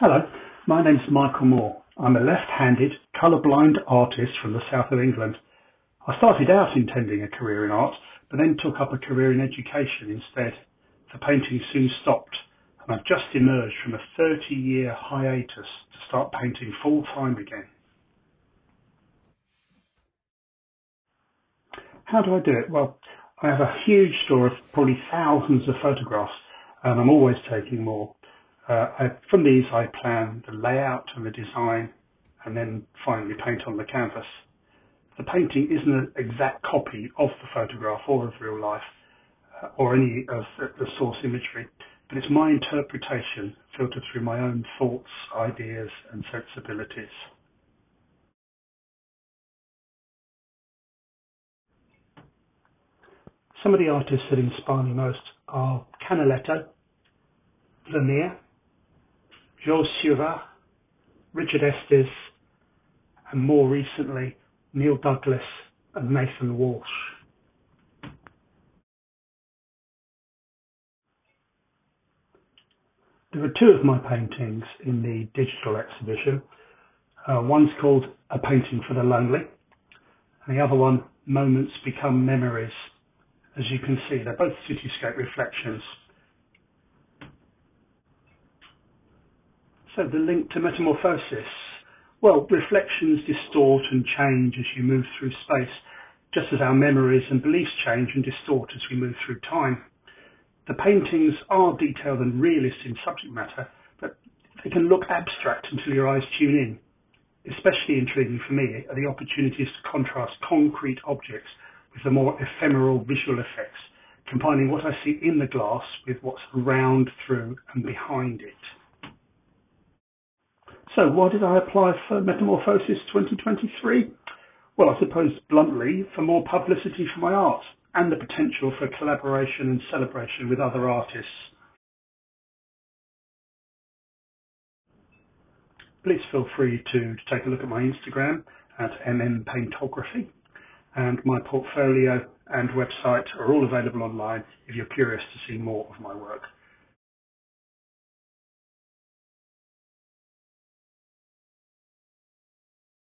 Hello, my name's Michael Moore. I'm a left-handed, colour-blind artist from the south of England. I started out intending a career in art, but then took up a career in education instead. The painting soon stopped, and I've just emerged from a 30-year hiatus to start painting full-time again. How do I do it? Well, I have a huge store of probably thousands of photographs, and I'm always taking more. Uh, I, from these, I plan the layout and the design, and then finally paint on the canvas. The painting isn't an exact copy of the photograph or of real life, uh, or any of the source imagery, but it's my interpretation filtered through my own thoughts, ideas, and sensibilities. Some of the artists that inspire me most are Canaletto, Vermeer, Georges Seurat, Richard Estes, and more recently, Neil Douglas and Nathan Walsh. There are two of my paintings in the digital exhibition. Uh, one's called A Painting for the Lonely, and the other one, Moments Become Memories. As you can see, they're both cityscape reflections So the link to metamorphosis. Well, reflections distort and change as you move through space, just as our memories and beliefs change and distort as we move through time. The paintings are detailed and realist in subject matter, but they can look abstract until your eyes tune in. Especially intriguing for me are the opportunities to contrast concrete objects with the more ephemeral visual effects, combining what I see in the glass with what's around, through and behind it. So why did I apply for Metamorphosis 2023? Well, I suppose bluntly, for more publicity for my art and the potential for collaboration and celebration with other artists. Please feel free to, to take a look at my Instagram at mmpaintography and my portfolio and website are all available online if you're curious to see more of my work.